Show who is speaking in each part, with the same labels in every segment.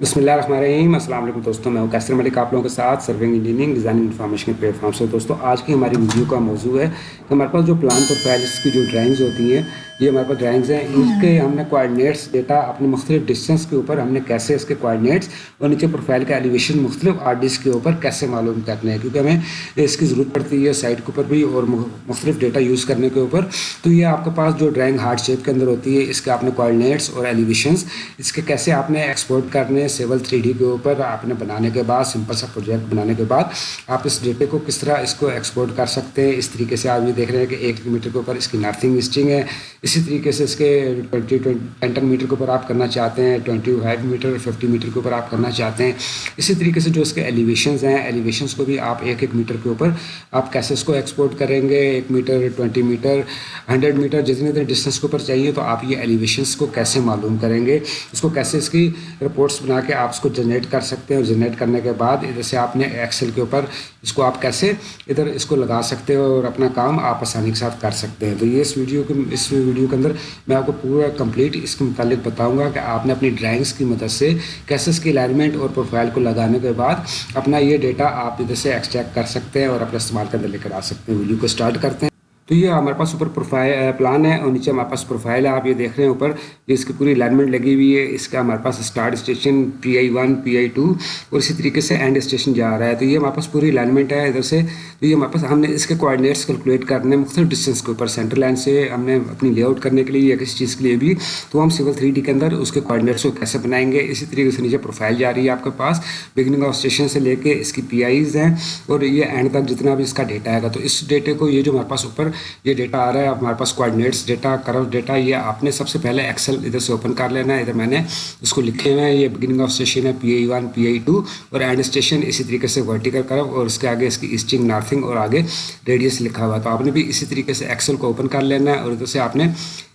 Speaker 1: بسم اللہ الرحمن الرحیم السلام علیکم دوستوں، میں کیسر ملک آپ لوگوں کے ساتھ سرونگ انجینئرنگ ڈیزائننگ انفارمیشن کے پلیٹ فارم سے۔ دوستوں، آج کی ہماری ویڈیو کا موضوع ہے کہ ہمارے پاس جو پلان پروفائلس کی جو ڈرائنگز ہوتی ہیں یہ ہمارے پاس ڈرائنگز ہیں۔ ان کے ہم نے کوآڈینیٹس ڈیٹا اپنے مختلف ڈسٹینس کے اوپر ہم نے کیسے اس کے کوآڈینیٹس اور نیچے پروفائل کا ایلیویشن مختلف آر ڈس کے اوپر کیسے معلوم کرنے ہیں کیونکہ ہمیں اس کی ضرورت پڑتی ہے سائٹ کے اوپر بھی اور مختلف ڈیٹا یوز کرنے کے اوپر۔ تو یہ آپ کے پاس جو ڈرائنگ ہارڈ شیپ کے اندر ہوتی ہے، اس کے آپ نے کوآڈینیٹس اور ایلیویشنس اس کے کیسے آپ نے ایکسپورٹ کرنے سیول تھری ڈی کے اوپر آپ نے بنانے کے بعد سمپل سا پروجیکٹ بنانے کے بعد آپ اس ڈیٹے کو کس طرح اس کو ایکسپورٹ کر سکتے ہیں۔ اس طریقے سے آپ یہ دیکھ رہے ہیں کہ ایک کلو میٹر کے اوپر اس کی نارتھنگ اسٹنگ ہے۔ اسی طریقے سے اس کے ٹوئنٹی ٹین میٹر کے اوپر آپ کرنا چاہتے ہیں twenty five meter fifty meter کے اوپر آپ کرنا چاہتے ہیں۔ اسی طریقے سے جو اس کے ایلیویشنز ہیں ایلیویشنس کو بھی آپ ایک ایک میٹر کے اوپر آپ کیسے اس کو ایکسپورٹ کریں گے۔ ایک meter twenty meter hundred meter جتنے اتنے ڈسٹینس کے اوپر چاہیے تو آپ یہ ایلیویشنس کو کیسے معلوم کریں گے؟ اس کو کیسے اس کی رپورٹس بنا کے آپ اس کو جنریٹ کر سکتے ہیں اور جنریٹ کرنے کے بعد ادھر سے آپ نے ایکسل کے اوپر اس کو آپ کیسے ادھر اس کو لگا سکتے ہو اور اپنا کام آپ آسانی کے ساتھ کر سکتے ہیں۔ تو یہ اس ویڈیو کے اس ویڈیو ویڈیو کے اندر میں آپ کو پورا کمپلیٹ اس کے متعلق بتاؤں گا کہ آپ نے اپنی ڈرائنگس کی مدد سے کیسے اس کی الائنمنٹ اور پروفائل کو لگانے کے بعد اپنا یہ ڈیٹا آپ ادھر سے ایکسٹریکٹ کر سکتے ہیں اور اپنے استعمال کے اندر لے کر آ سکتے ہیں۔ ویڈیو کو اسٹارٹ کرتے ہیں۔ تو یہ ہمارے پاس اوپر پروفائل پلان ہے اور نیچے ہمارے پاس پروفائل ہے، آپ یہ دیکھ رہے ہیں اوپر، یہ اس کی پوری الائنمنٹ لگی ہوئی ہے، اس کا ہمارے پاس start station PI one PI two I to اور اسی طریقے سے اینڈ اسٹیشن جا رہا ہے۔ تو یہ ہمارے پاس پوری الائنمنٹ ہے ادھر سے۔ تو یہ ہمارے پاس، ہم نے اس کے کوآڈینیٹس کیلکولیٹ کرنے مختلف ڈسٹینس کے اوپر سینٹر لائن سے ہم نے اپنی لے آؤٹ کرنے کے لیے یا کسی چیز کے لیے بھی۔ تو ہم سول تھری ڈی کے اندر اس کے کوآڈینیٹس کو کیسے بنائیں گے؟ اسی طریقے سے نیچے پروفائل جا رہی ہے آپ کے پاس۔ بگننگ آف اسٹیشن سے لے کے اس کی پی آئیز ہیں اور یہ اینڈ تک جتنا بھی اس کا ڈیٹا آئے گا۔ تو اس ڈیٹے کو یہ جو ہمارے پاس اوپر یہ ڈیٹا آ رہا ہے، ہمارے پاس کوآڈینیٹس ڈیٹا کرو ڈیٹا یہ آپ نے سب سے پہلے ایکسل ادھر سے اوپن کر لینا ہے۔ ادھر میں نے اس کو لکھے ہوئے ہیں۔ یہ بگننگ آف اسٹیشن ہے PI I one P I to اور اینڈ اسٹیشن اسی طریقے سے ورٹیکل کرو اور اس کے آگے اس کی ایسٹنگ نارتھنگ اور آگے ریڈیس لکھا ہوا ہے۔ تو آپ نے بھی اسی طریقے سے ایکسل کو اوپن کر لینا ہے اور ادھر سے آپ نے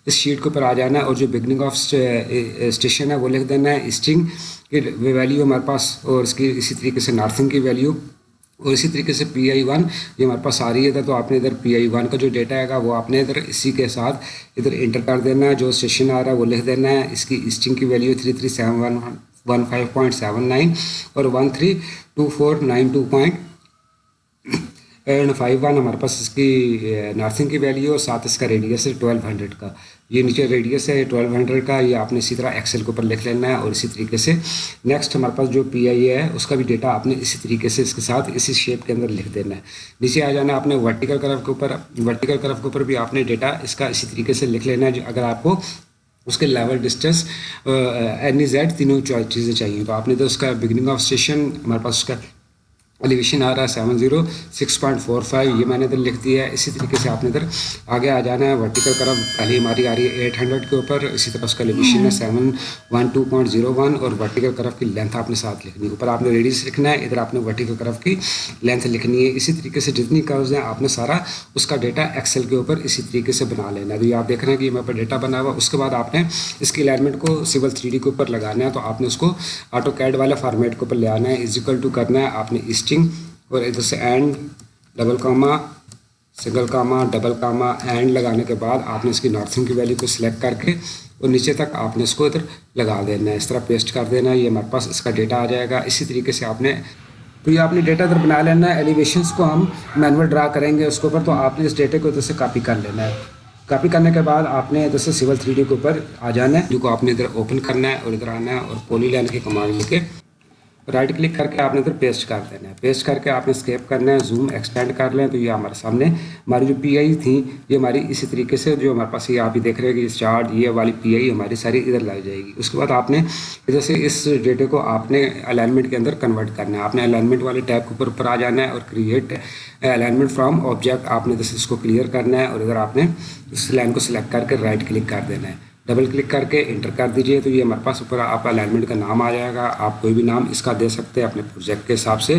Speaker 1: اس شیٹ کے اوپر آ جانا ہے اور جو بگننگ آف اسٹیشن ہے وہ لکھ دینا ہے۔ اسٹنگ کی ویلیو ہمارے پاس اور اس کی اسی طریقے سے نارتھنگ کی ویلیو اور اسی طریقے سے پی آئی ون یہ ہمارے پاس آ رہی ہے، تو آپ نے ادھر پی آئی ون کا جو ڈیٹا آئے گا، وہ آپ نے ادھر اسی کے ساتھ ادھر انٹر کر دینا ہے۔ جو سیشن آ رہا ہے، وہ لکھ دینا ہے۔ اس کی اسٹنگ کی value three three seven one one five point seven nine اور one three two four nine two point and five one ہمارے پاس اس کی eh, نارتھنگ کی ویلیو اور ساتھ اس کا ریڈیس ہے ٹویلو ہنڈریڈ کا۔ یہ نیچے ریڈیس ہے ٹویلو ہنڈریڈ کا، یہ آپ نے اسی طرح ایکسل کے اوپر لکھ لینا ہے اور اسی طریقے سے نیکسٹ ہمارے پاس جو پی آئی اے ہے، اس کا بھی ڈیٹا آپ نے اسی طریقے سے اس کے ساتھ اسی شیپ کے اندر لکھ دینا ہے۔ نیچے آ جانا آپ نے ورٹیکل کرف کے اوپر ورٹیکل کرف کے اوپر بھی آپ نے ڈیٹا اس کا اسی طریقے سے لکھ لینا ہے اگر آپ کو اس کے level distance N E Z تینوں چیزیں چاہیے۔ تو آپ نے تو اس کا بگننگ آف اسٹیشن ہمارے پاس اس کا ایلیویشن آ رہا ہے seven zero six point four five یہ میں نے ادھر لکھ دیا ہے اسی طریقے سے آپ نے ادھر آگے آ جانا ہے ورٹیکل کرف پہلی ہماری آ رہی ہے ایٹ ہنڈریڈ کے اوپر اسی طرح اس کا ایلیویشن ہے seven one two point zero one اور ورٹیکل کرف کی لینتھ آپ نے ساتھ لکھنی ہے اوپر آپ نے ریڈیس لکھنا ہے ادھر آپ نے ورٹیکل کرف کی لینتھ لکھنی ہے اسی طریقے سے جتنی کروز ہیں آپ نے سارا اس کا ڈیٹا ایکسل کے اوپر اسی طریقے سے بنا لینا ہے تو یہ آپ دیکھ رہے ہیں کہ یہ پر ڈیٹا بنا ہوا اس کے بعد آپ نے اس کی الائنمنٹ کو سول تھری ڈی کے اوپر لگانا ہے تو آپ نے اس کو آٹو کیڈ والے فارمیٹ کے اوپر لے آنا ہے ازیکل ٹو کرنا ہے آپ نے اسٹنگ اور ادھر سے and double comma single comma double comma and لگانے کے بعد آپ نے اس کی نارتھنگ کی ویلیو کو سلیکٹ کر کے اور نیچے تک آپ نے اس کو ادھر لگا دینا ہے اس طرح پیسٹ کر دینا ہے یہ ہمارے پاس اس کا ڈیٹا آ جائے گا اسی طریقے سے آپ نے تو یہ آپ نے ڈیٹا ادھر بنا لینا ہے ایلیویشنس کو ہم مینول ڈرا کریں گے اس کے اوپر تو آپ نے اس ڈیٹے کو ادھر سے کاپی کر لینا ہے کاپی کرنے کے بعد آپ نے ادھر سے سول تھری ڈی کے اوپر آ جانا ہے جو کو آپ نے ادھر اوپن کرنا ہے اور ادھر آنا ہے اور پولی لائن کی کمانڈ لے کے رائٹ کلک کر کے آپ نے ادھر پیسٹ کر دینا ہے۔ پیسٹ کر کے آپ نے اسکیپ کرنا ہے زوم ایکسٹینڈ کر لیں تو یہ ہمارے سامنے ہماری جو پی آئی تھیں، یہ ہماری اسی طریقے سے جو ہمارے پاس یہ آپ ہی دیکھ رہے ہیں کہ چارٹ یہ والی پی آئی ہماری ساری ادھر لائی جائے گی۔ اس کے بعد آپ نے ادھر سے اس ڈیٹے کو آپ نے الائنمنٹ کے اندر کنورٹ کرنا ہے۔ آپ نے الائنمنٹ والے ٹیپ کے اوپر اوپر آ جانا ہے اور کریٹ الائنمنٹ فرام آبجیکٹ آپ نے ادھر سے اس کو کلیئر کرنا ہے اور ادھر آپ نے اس لائن کو سلیکٹ کر کے رائٹ کلک کر دینا ہے۔ ڈبل کلک کر کے انٹر کر دیجیے تو یہ ہمارے پاس اوپر آپ الائنمنٹ کا نام آ جائے گا آپ کوئی بھی نام اس کا دے سکتے ہیں اپنے پروجیکٹ کے حساب سے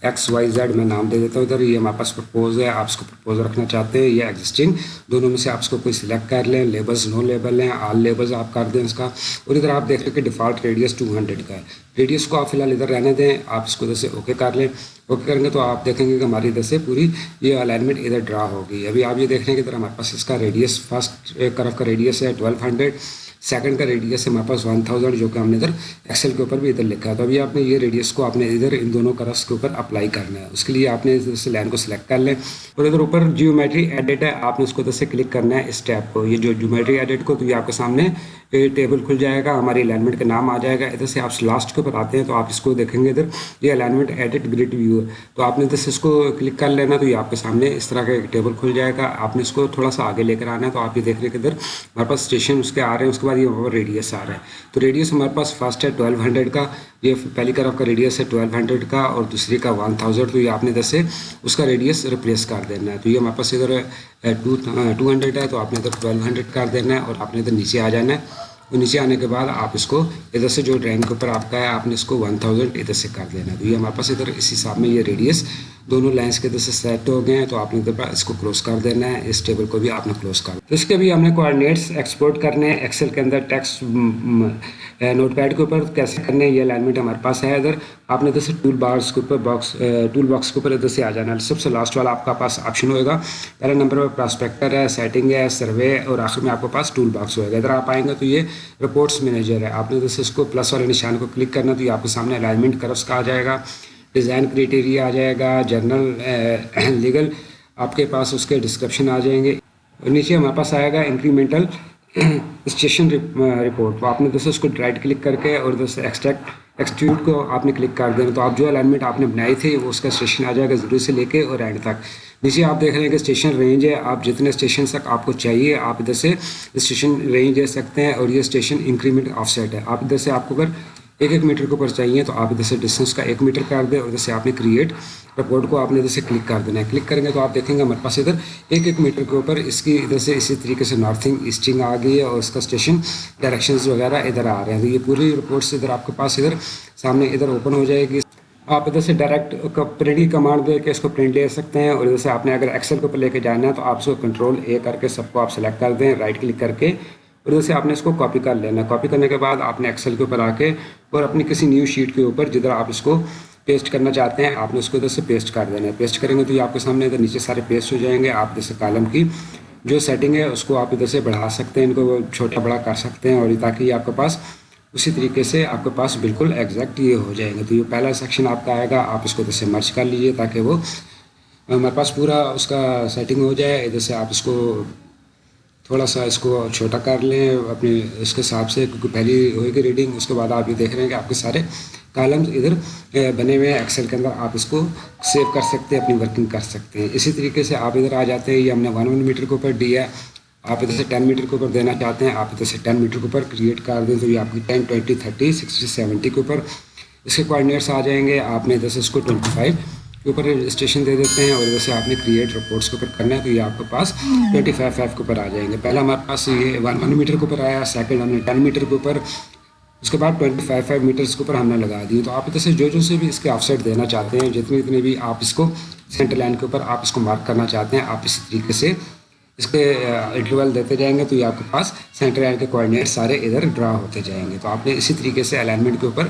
Speaker 1: ایکس وائی زیڈ میں نام دے دیتا ہوں ادھر یہ ہمارے پاس پرپوز ہے آپ اس کو پرپوز رکھنا چاہتے ہیں یا ایگزسٹنگ دونوں میں سے آپ اس کو کوئی سلیکٹ کر لیں لیبلز نو لیبل ہیں آل لیبلز آپ کر دیں اس کا اور ادھر آپ دیکھ لیں کہ ڈیفالٹ ریڈیس ٹو ہنڈریڈ کا ہے ریڈیس کو آپ فی الحال ادھر رہنے دیں آپ اس کو ادھر سے اوکے کر لیں اوکے کریں گے تو آپ دیکھیں گے کہ ہماری ادھر سے پوری یہ الائنمنٹ ادھر ڈرا ہوگی۔ ابھی آپ یہ دیکھ رہے ہیں کہ ادھر ہمارے پاس اس کا ریڈیس فرسٹ کرف کا ریڈیس ہے ٹویلو ہنڈریڈ سیکنڈ کا ریڈیس ہے ہمارے پاس ون تھاؤزینڈ جو کہ ہم نے ادھر ایکسل کے اوپر بھی ادھر لکھا ہے۔ تو ابھی آپ نے یہ ریڈیس کو آپ نے ادھر ان دونوں کرس کے اوپر اپلائی کرنا ہے۔ اس کے لیے آپ نے ادھر سے لائن کو سلیکٹ کر لیں۔ اور ادھر اوپر جیومیٹری ایڈٹ ہے، آپ نے اس کو ادھر سے کلک کرنا ہے اس ٹیپ کو۔ یہ جو جیومیٹری ایڈٹ کو تو یہ آپ کے سامنے ٹیبل کھل جائے گا، ہماری الائنمنٹ کا نام آ جائے گا۔ ادھر سے آپ لاسٹ کے اوپر آتے ہیں تو آپ اس کو دیکھیں گے ادھر۔ یہ الائنمنٹ ایڈٹ گریڈ ویو ہے۔ تو آپ نے ادھر سے اس کو کلک کر لینا تو یہ آپ کے سامنے اس طرح کا ایک ٹیبل کھل جائے گا۔ آپ نے اس کو تھوڑا سا آگے لے کر آنا ہے تو آپ یہ دیکھ رہے کہ ادھر ہمارے پاس اسٹیشن اس کے آ رہے ہیں، اس کے بعد یہ وہاں پر ریڈیس آ رہا ہے۔ تو ریڈیس ہمارے پاس فرسٹ ہے ٹویلو ہنڈریڈ کا، یہ پہلی کرف کا ریڈیس ہے ٹویلو ہنڈریڈ کا اور دوسری کا ون تھاؤزینڈ تو یہ آپ نے ادھر سے اس کا ریڈیس ریپلیس کر دینا ہے۔ تو یہ ہمارے پاس ادھر ٹو ٹو ہنڈریڈ ہے تو آپ نے ادھر ٹویلو ہنڈریڈ کر دینا ہے اور آپ نے ادھر نیچے آ جانا ہے۔ اور نیچے آنے کے بعد آپ اس کو ادھر سے جو ڈرائنگ کے اوپر آپ کا ہے، آپ نے اس کو ون تھاؤزینڈ ادھر سے کر دینا ہے۔ تو یہ ہمارے پاس ادھر اس حساب میں یہ ریڈیس دونوں لائنس کے ادھر سے سیٹ ہو گئے ہیں تو آپ نے ادھر اس کو کلوز کر دینا ہے، اس ٹیبل کو بھی آپ نے کلوز کر تو اس کے بھی ہم نے کوآڈینیٹس ایکسپورٹ کرنے ہیں ایکسل کے اندر ٹیکسٹ نوٹ پیڈ کے اوپر کیسے کرنے ہیں، یہ الائنمنٹ ہمارے پاس ہے۔ ادھر آپ نے ادھر سے ٹول باکس کے اوپر باکس ٹول باکس کے اوپر ادھر سے آ جانا ہے، سب سے لاسٹ والا آپ کا پاس آپشن ہوئے گا۔ پہلے نمبر پر پراسپیکٹر ہے سیٹنگ ہے سروے اور آخر میں آپ کے پاس ٹول باکس ہوئے گا۔ ادھر آپ آئیں گے تو یہ رپورٹس مینیجر ہے۔ آپ نے ادھر سے اس کو پلس والے نشان کو کلک کرنا تو یہ آپ کے سامنے الائنمنٹ کرفس کا آ جائے گا۔ ڈیزائن کریٹیریا آ جائے گا جرنل لیگل eh, آپ کے پاس اس کے ڈسکرپشن آ جائیں گے اور نیچے ہمارے پاس آئے گا انکریمنٹل اسٹیشن رپورٹ تو آپ نے دوسرے اس کو رائٹ کلک کر کے اور دوسرے ایکسٹریکٹ ایکسٹیوٹ کو آپ نے کلک کر دینا. تو آپ جو الائنمنٹ آپ نے بنائی تھی وہ اس کا اسٹیشن آ جائے گا ضروری سے لے کے اور اینڈ تک. نیچے آپ دیکھ رہے ہیں کہ اسٹیشن رینج ہے. آپ جتنے اسٹیشن تک آپ کو چاہیے آپ ادھر سے اسٹیشن رینج دے سکتے ہیں اور یہ اسٹیشن انکریمنٹ آف سیٹ ہے. آپ ادھر سے آپ کو اگر ایک ایک میٹر کے اوپر چاہیے تو آپ ادھر سے ڈسٹینس کا ایک میٹر کر دیں اور ادھر سے آپ نے کریٹ رپورٹ کو آپ نے ادھر سے کلک کر دینا ہے۔ کلک کریں گے تو آپ دیکھیں گے ہمارے پاس ادھر ایک ایک میٹر کے اوپر اس کی ادھر سے اسی طریقے سے نارتھنگ ایسٹنگ آ گئی ہے اور اس کا اسٹیشن ڈائریکشنز وغیرہ ادھر آ رہے ہیں۔ تو یہ پوری رپورٹس ادھر آپ کے پاس ادھر سامنے ادھر اوپن ہو جائے گی۔ آپ ادھر سے ڈائریکٹ پرنٹ کی کمانڈ دے کے اس کو پرنٹ لے سکتے ہیں اور ادھر سے آپ نے اگر ایکسل کے اوپر لے کے جانا ہے تو آپ اس کو کنٹرول اے کر کے سب کو آپ سلیکٹ کر دیں رائٹ کلک کر کے اور ادھر سے آپ نے اس کو کاپی کر لینا۔ ہے کاپی کرنے کے بعد آپ نے ایکسل کے اوپر آ کے اور اپنی کسی نیو شیٹ کے اوپر جدھر آپ اس کو پیسٹ کرنا چاہتے ہیں، آپ نے اس کو ادھر سے پیسٹ کر دینا۔ ہے پیسٹ کریں گے تو یہ آپ کے سامنے ادھر نیچے سارے پیسٹ ہو جائیں گے۔ آپ جیسے کالم کی جو سیٹنگ ہے، اس کو آپ ادھر سے بڑھا سکتے ہیں، ان کو چھوٹا بڑا کر سکتے ہیں اور تاکہ یہ آپ کے پاس اسی طریقے سے آپ کے پاس بالکل ایگزیکٹ یہ ہو جائیں گے تو یہ پہلا سیکشن آپ کا آئے گا۔ آپ اس کو ادھر سے مرچ کر لیجیے تاکہ وہ ہمارے پاس پورا اس کا سیٹنگ ہو جائے۔ ادھر سے آپ اس کو تھوڑا سا اس کو چھوٹا کر لیں اپنے اس کے حساب سے، کیونکہ پہلی ہوئے گی ریڈنگ اس کے بعد آپ یہ دیکھ رہے ہیں کہ آپ کے سارے کالمز ادھر بنے ہوئے ہیں۔ ایکسل کے اندر آپ اس کو سیو کر سکتے ہیں، اپنی ورکنگ کر سکتے ہیں۔ اسی طریقے سے آپ ادھر آ جاتے ہیں۔ یہ ہم نے ون ون میٹر کے اوپر دیا ہے۔ آپ ادھر سے ٹین میٹر کے اوپر دینا چاہتے ہیں۔ آپ ادھر سے ٹین میٹر کے اوپر کریٹ کر دیں تو یہ آپ کی ten twenty thirty sixty seventy کے اوپر اس کے کوآڈینیٹس آ جائیں گے۔ آپ نے ادھر سے اس کو ٹوئنٹی فائیو کے اوپر اسٹیشن دے دیتے ہیں اور ویسے آپ نے کریٹ رپورٹس کے اوپر کرنا ہے تو یہ آپ کے پاس ٹوئنٹی فائیو فائیو کے اوپر آ جائیں گے۔ پہلا ہمارے پاس یہ ون ون میٹر کے اوپر آیا سیکنڈ ہم نے ٹین میٹر کے اوپر اس کے بعد ٹوئنٹی فائیو فائیو میٹرس کے اوپر ہم نے لگا دی۔ تو آپ ادھر سے جو جو سے بھی اس کے آف سائڈ دینا چاہتے ہیں جتنے جتنے بھی آپ اس کو سینٹر لائن کے اوپر آپ اس کو مارک کرنا چاہتے ہیں آپ اسی طریقے سے اس کے انٹرول دیتے جائیں گے تو یہ آپ کے پاس سینٹر لائن کے کوآڈینیٹ سارے ادھر ڈرا ہوتے جائیں گے۔ تو آپ نے اسی طریقے سے الائنمنٹ کے اوپر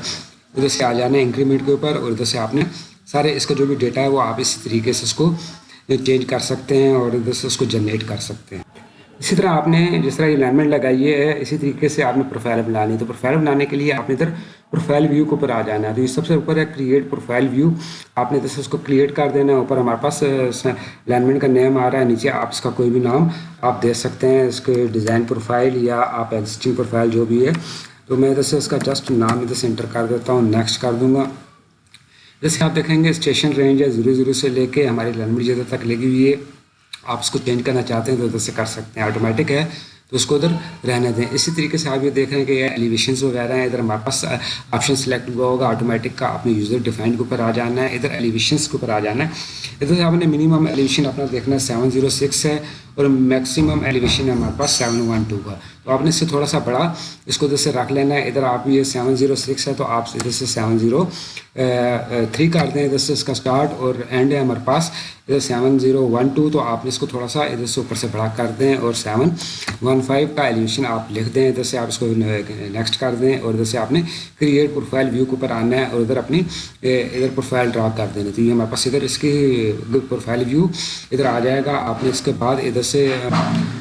Speaker 1: ادھر سے آ جانا ہے انکریمنٹ کے اوپر اور ادھر سے آپ نے سارے اس کا جو بھی ڈیٹا ہے وہ آپ اسی طریقے سے اس کو چینج کر سکتے ہیں اور ادھر سے اس کو جنریٹ کر سکتے ہیں۔ اسی طرح آپ نے جس طرح الائنمنٹ لگائی ہے، اسی طریقے سے آپ نے پروفائل بنانی ہے۔ تو پروفائل بنانے کے لیے آپ نے ادھر پروفائل ویو کے اوپر آ جانا ہے۔ تو یہ سب سے اوپر ہے کریٹ پروفائل ویو آپ نے ادھر سے اس کو کریٹ کر دینا ہے۔ اوپر ہمارے پاس الائنمنٹ کا نیم آ رہا ہے۔ نیچے آپ اس کا کوئی بھی نام آپ دے سکتے ہیں۔ اس کے ڈیزائن پروفائل یا آپ ایگزسٹنگ پروفائل جو بھی ہے۔ تو میں ادھر سے اس کا جسٹ نام ادھر سے انٹر کر دیتا ہوں۔ نیکسٹ کر دوں گا۔ جیسے آپ دیکھیں گے اسٹیشن رینج ہے ضروری ضرور سے لے کے ہماری لینگویج جدھر تک لگی ہوئی ہے۔ آپ اس کو چینج کرنا چاہتے ہیں تو ادھر سے کر سکتے ہیں آٹومیٹک ہے۔ تو اس کو ادھر رہنے دیں۔ اسی طریقے سے آپ یہ دیکھ رہے ہیں کہ یہ ایلیویشنز وغیرہ ہیں۔ ادھر ہمارے پاس آپشن سلیکٹ ہوا ہوگا آٹومیٹک کا اپنے یوزر ڈیفائن کے اوپر آ جانا ہے۔ ادھر ایلیویشنس کے اوپر آ جانا ہے۔ ادھر سے آپ نے منیمم ایلیویشن اپنا دیکھنا ہے سیون زیرو سکس ہے۔ اور میکسیمم ایلیویشن ہے ہمارے پاس سیون ون ٹو کا۔ تو آپ نے اس سے تھوڑا سا بڑا اس کو ادھر سے رکھ لینا ہے۔ ادھر آپ یہ سیون زیرو سکس ہے تو آپ ادھر سے سیون زیرو تھری کر دیں۔ ادھر سے اس کا اسٹارٹ اور اینڈ ہے ہمارے پاس۔ ادھر سیون زیرو ون ٹو تو آپ نے اس کو تھوڑا سا ادھر سے اوپر سے بڑا کر دیں اور سیون ون فائیو کا ایلیویشن آپ لکھ دیں۔ ادھر سے آپ اس کو نیکسٹ کر دیں اور ادھر سے آپ نے کریٹ پروفائل ویو کے اوپر آنا ہے اور ادھر اپنی ادھر پروفائل ڈرا کر دینا تو یہ ہمارے پاس ادھر اس کی پروفائل ویو ادھر آ جائے گا۔ آپ نے اس کے بعد ادھر سے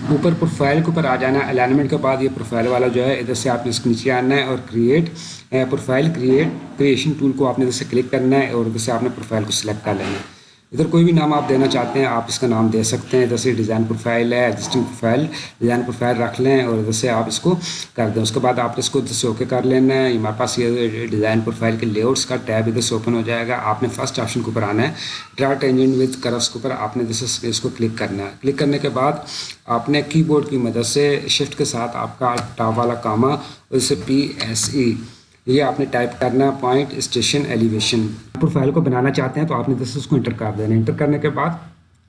Speaker 1: اوپر پروفائل کے اوپر آ جانا ہے الائنمنٹ کے بعد یہ پروفائل والا جو ہے، ادھر سے آپ نے اس کے نیچے آنا ہے اور create profile create creation tool کو آپ نے ادھر سے کلک کرنا ہے اور ادھر سے آپ نے پروفائل کو سلیکٹ کر لینا ہے۔ ادھر کوئی بھی نام آپ دینا چاہتے ہیں، آپ اس کا نام دے سکتے ہیں۔ ادھر سے ڈیزائن پروفائل ہے ایگزسٹنگ پروفائل ڈیزائن پروفائل رکھ لیں اور ادھر سے آپ اس کو کر دیں۔ اس کے بعد آپ اس کو ادھر سے اوکے کر لینا ہے۔ ہمارے پاس یہ ڈیزائن پروفائل کے لے آؤٹس کا ٹیب ادھر سے اوپن ہو جائے گا۔ آپ نے فرسٹ آپشن کے اوپر آنا ہے۔ ڈرا ٹینجنٹ وتھ کرفس کے اوپر آپ نے ادھر سے اس کو کلک کرنا ہے۔ کلک کرنے کے بعد آپ نے کی بورڈ کی مدد سے شفٹ کے ساتھ آپ کا ٹاپ والا کاما، اس سے پی ایس ای یہ آپ نے ٹائپ کرنا پوائنٹ اسٹیشن ایلیویشن پروفائل کو بنانا چاہتے ہیں تو آپ نے دس اس کو انٹر کر دینا. انٹر کرنے کے بعد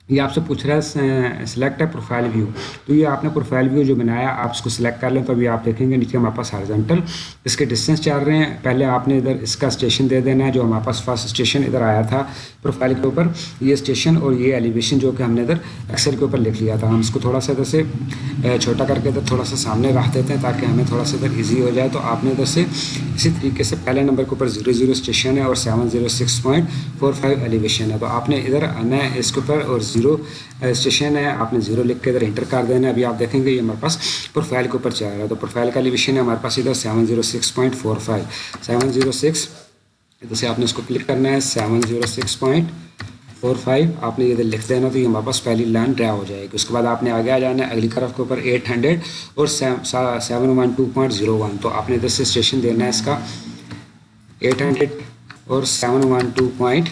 Speaker 1: یہ آپ سے پوچھ رہا ہے سلیکٹ ہے پروفائل ویو تو یہ آپ نے پروفائل ویو جو بنایا، آپ اس کو سلیکٹ کر لیں تو ابھی آپ دیکھیں گے، نیچے ہمارے پاس ہارزنٹل اس کے ڈسٹینس چل رہے ہیں۔ پہلے آپ نے ادھر اس کا اسٹیشن دے دینا ہے، جو ہمارے پاس فرسٹ اسٹیشن ادھر آیا تھا پروفائل کے اوپر۔ یہ اسٹیشن اور یہ ایلیویشن جو کہ ہم نے ادھر ایکسل کے اوپر لکھ لیا تھا۔ ہم اس کو تھوڑا سا ادھر سے چھوٹا کر کے ادھر تھوڑا سا سامنے رکھ دیتے ہیں تاکہ ہمیں تھوڑا سا ادھر ایزی ہو جائے۔ تو آپ نے ادھر سے اسی طریقے سے پہلے نمبر کے اوپر زیرو زیرو اسٹیشن ہے اور seven zero six point four five elevation ہے۔ تو آپ نے ادھر آنا ہے اس کے اوپر اور زیرو اسٹیشن uh, ہے، آپ نے زیرو لکھ کے ادھر انٹر کر دینا ہے، ابھی آپ دیکھیں گے یہ ہمارے پاس پروفائل کے اوپر چل رہا ہے۔ تو پروفائل کا ایلیویشن ہے ہمارے پاس ادھر seven zero six point four five seven zero six ادھر سے آپ نے اس کو کلک کرنا ہے seven zero six point four five آپ نے ادھر لکھ دینا تو یہ ہمارے پاس پہلی لائن ڈرا ہو جائے گی۔ اس کے بعد آپ نے آگے آ جانا ہے، اگلی طرف کے اوپر ایٹ ہنڈریڈ اور seven one two point zero one تو آپ نے ادھر سے اسٹیشن دینا ہے اس کا ایٹ ہنڈریڈ اور seven one two point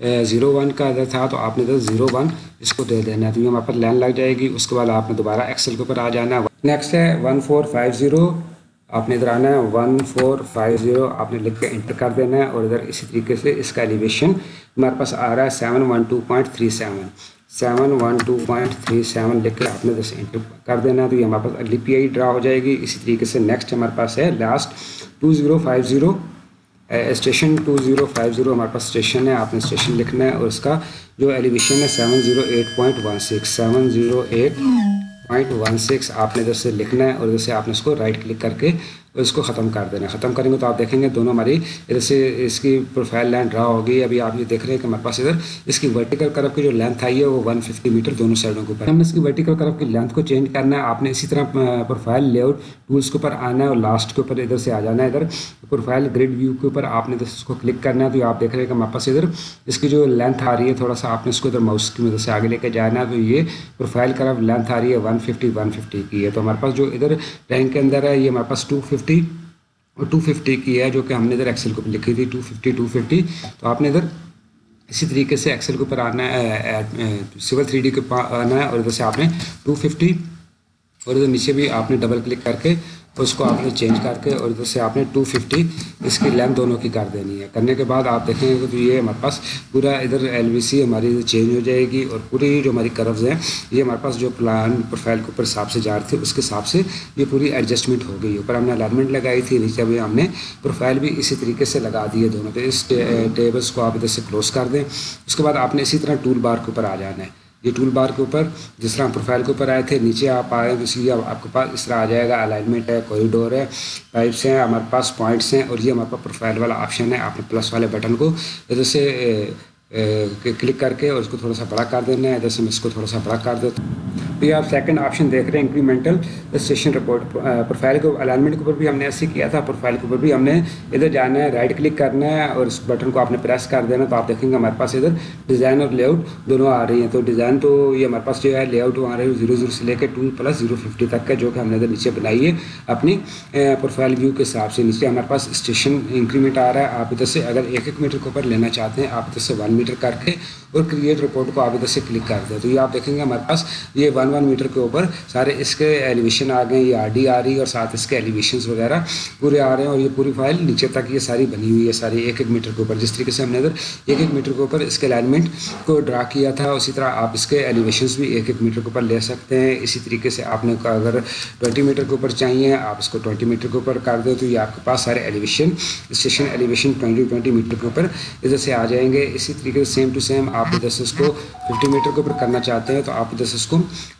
Speaker 1: zero one کا ادھر تھا تو آپ نے ادھر زیرو ون، اس کو دے دینا ہے۔ تو یہ ہمارے پر لائن لگ جائے گی، اس کے بعد آپ نے دوبارہ ایکسل کے اوپر آ جانا ہے۔ نیکسٹ ہے ون فور فائیو زیرو آپ نے ادھر آنا ہے۔ ون فور فائیو زیرو آپ نے لکھ کے انٹر کر دینا ہے اور ادھر اسی طریقے سے اس کا ایلیویشن ہمارے پاس آ رہا ہے seven one two point three seven seven one two point three seven لکھ کے آپ نے ادھر سے انٹر کر دینا ہے۔ تو یہ ہمارے پاس اگلی پی آئی ڈرا ہو جائے گی۔ اسی طریقے سے نیکسٹ ہمارے پاس ہے last two zero five zero station two zero five zero ہمارے پاس اسٹیشن ہے، آپ نے اسٹیشن لکھنا ہے اور اس کا جو ایلیویشن ہے seven zero eight point one six, seven zero eight point one six آپ نے ادھر سے لکھنا ہے اور ادھر سے آپ نے اس کو رائٹ کلک کر کے اس کو ختم کر دینا ختم کریں گے تو آپ دیکھیں گے دونوں ہماری ادھر سے اس کی پروفائل لینتھ ڈرا ہوگی۔ ابھی آپ یہ دیکھ رہے ہیں کہ ہمارے پاس ادھر اس کی ورٹیکل کرف کی جو لینتھ آئی ہے وہ ون ففٹی میٹر دونوں سائڈوں کے اوپر۔ ہم نے اس کی ورٹیکل کرف کی لینتھ کو چینج کرنا ہے۔ آپ نے اسی طرح پروفائل لے آؤٹ ٹولس کے اوپر آنا ہے اور لاسٹ کے اوپر ادھر سے آ جانا ہے۔ ادھر پروفائل گریڈ ویو کے اوپر آپ نے اس کو کلک کرنا ہے۔ تو آپ دیکھ رہے ہیں کہ ہمارے پاس ادھر اس کی جو لینتھ آ رہی ہے تھوڑا سا آپ نے اس کو ادھر ماؤس کی مدد سے آگے لے کے جانا ہے۔ تو یہ پروفائل کرف لینتھ آ رہی ہے ون ففٹی ون ففٹی کی۔ ہے تو ہمارے پاس جو ادھر رینک کے اندر ہے، یہ ہمارے پاس ٹو ففٹی اور ٹو ففٹی کی ہے جو کہ ہم نے ادھر ایکسل کو لکھی تھی ٹو ففٹی ٹو ففٹی تو آپ نے ادھر اسی طریقے سے ایکسل کے اوپر آنا ہے سول تھری ڈی کے آنا ہے اور ادھر سے آپ نے ٹو ففٹی اور ادھر نیچے بھی آپ نے ڈبل کلک کر کے اس کو آپ نے چینج کر کے اور ادھر سے آپ نے ٹو ففٹی اس کی لینتھ دونوں کی کر دینی ہے۔ کرنے کے بعد آپ دیکھیں گے کہ یہ ہمارے پاس پورا ادھر ایل وی سی ہماری چینج ہو جائے گی اور پوری جو ہماری کروز ہیں، یہ ہمارے پاس جو پلان پروفائل کے اوپر حساب سے جا رہے تھے اس کے حساب سے یہ پوری ایڈجسٹمنٹ ہو گئی اوپر ہم نے الائنمنٹ لگائی تھی، نیچے بھی ہم نے پروفائل بھی اسی طریقے سے لگا دیے دونوں تو اس ٹیبلس کو آپ ادھر سے کلوز کر دیں۔ اس کے بعد آپ نے اسی طرح ٹول بار کے اوپر آ جانا ہے۔ یہ ٹول بار کے اوپر، جس طرح پروفائل کے اوپر آئے تھے، نیچے آپ آئے تو لیے آپ کے پاس اس طرح آ جائے گا الائنمنٹ ہے کوریڈور ہے پائپس ہیں، ہمارے پاس پوائنٹس ہیں، اور یہ ہمارے پاس پروفائل والا آپشن ہے، آپ نے پلس والے بٹن کو۔ ادھر سے کلک کر کے اور اس کو تھوڑا سا بڑا کر دینا ہے ادھر سے میں اس کو تھوڑا سا بڑا کر دیتا ہوں یہ آپ سیکنڈ آپشن دیکھ رہے ہیں انکریمنٹل اسٹیشن رپورٹ پروفائل کو الائنمنٹ کے اوپر بھی ہم نے ایسے کیا تھا۔ پروفائل کے اوپر بھی ہم نے ادھر جانا ہے رائٹ کلک کرنا ہے اور اس بٹن کو آپ نے پریس کر دینا تو آپ دیکھیں گے ہمارے پاس ادھر ڈیزائن اور لے آؤٹ دونوں آ رہی ہیں۔ تو ڈیزائن تو یہ ہمارے پاس جو ہے لے آؤٹ آ رہے ہیں زیرو زیرو سے لے کے ٹو پلس زیرو ففٹی تک کا جو کہ ہم نے ادھر نیچے بنائی ہے اپنی پروفائل ویو کے حساب سے۔ نیچے ہمارے پاس اسٹیشن انکریمنٹ آ رہا ہے۔ آپ ادھر سے اگر ایک ایک میٹر کے اوپر لینا چاہتے ہیں، آپ ادھر سے ون میٹر کر کے اور کریٹ رپورٹ کو آپ ادھر سے کلک کر دیں تو یہ آپ دیکھیں گے ہمارے پاس یہ ون ون میٹر کے اوپر سارے اس کے ایلیویشن آ گئے، یہ آر ڈی آ رہی ہے اور ساتھ اس کے ایلیویشنس وغیرہ پورے آ رہے ہیں اور یہ پوری فائل نیچے تک یہ ساری بنی ہوئی ہے، ساری ایک ایک میٹر کے اوپر۔ جس طریقے سے ہم نے ادھر ایک ایک میٹر کے اوپر اس کے الائنمنٹ کو ڈرا کیا تھا، اسی طرح آپ اس کے ایلیویشنس بھی ایک ایک میٹر کے اوپر لے سکتے ہیں۔ اسی طریقے سے آپ نے اگر ٹوئنٹی میٹر کے اوپر چاہیے، آپ اس کو ٹوئنٹی میٹر کے اوپر کر دیں تو یہ آپ کے پاس سارے elevation station elevation twenty twenty meter کے اوپر ادھر سے آ جائیں گے۔ اسی طریقے سے سیم ٹو سیم آپ دس اس کو ففٹی میٹر کے اوپر کرنا چاہتے ہیں تو آپ دس اس کو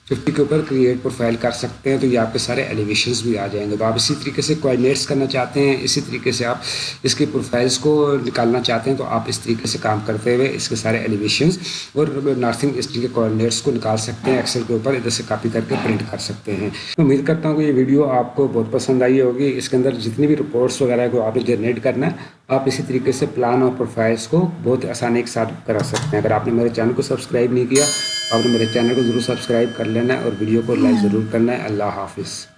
Speaker 1: ففٹی کے اوپر کریٹ پروفائل کر سکتے ہیں تو یہ آپ کے سارے ایلیویشنز بھی آ جائیں گے۔ تو آپ اسی طریقے سے کوآڈینیٹس کرنا چاہتے ہیں، اسی طریقے سے آپ اس کے پروفائلس کو نکالنا چاہتے ہیں تو آپ اس طریقے سے کام کرتے ہوئے اس کے سارے ایلیویشنز اور نارتھنگ اسٹنگ کے کوآڈینیٹس کو نکال سکتے ہیں ایکسل کے اوپر ادھر سے کاپی کر کے پرنٹ کر سکتے ہیں۔ امید کرتا ہوں کہ یہ ویڈیو آپ کو بہت پسند آئی ہوگی۔ اس کے اندر جتنی بھی رپورٹس وغیرہ کو آپ نے جنریٹ کرنا ہے، آپ اسی طریقے سے پلان اور پروفائلس کو بہت آسانی کے ساتھ کرا سکتے ہیں۔ اگر آپ نے میرے چینل کو سبسکرائب نہیں کیا آپ نے میرے چینل کو ضرور سبسکرائب کر لینا ہے اور ویڈیو کو لائک ضرور کرنا ہے۔ اللہ حافظ۔